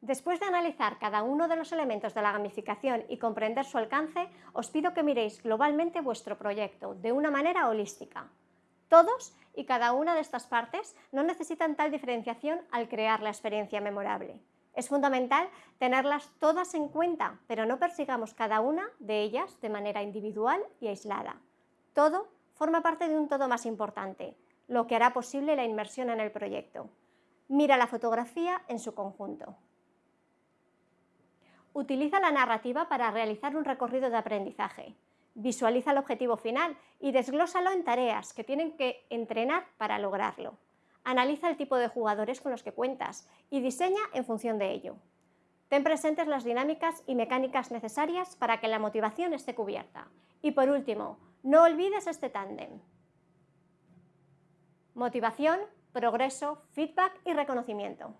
Después de analizar cada uno de los elementos de la gamificación y comprender su alcance, os pido que miréis globalmente vuestro proyecto de una manera holística. Todos y cada una de estas partes no necesitan tal diferenciación al crear la experiencia memorable. Es fundamental tenerlas todas en cuenta, pero no persigamos cada una de ellas de manera individual y aislada. Todo forma parte de un todo más importante, lo que hará posible la inmersión en el proyecto. Mira la fotografía en su conjunto. Utiliza la narrativa para realizar un recorrido de aprendizaje. Visualiza el objetivo final y desglósalo en tareas que tienen que entrenar para lograrlo. Analiza el tipo de jugadores con los que cuentas y diseña en función de ello. Ten presentes las dinámicas y mecánicas necesarias para que la motivación esté cubierta. Y por último, no olvides este tándem. Motivación, progreso, feedback y reconocimiento.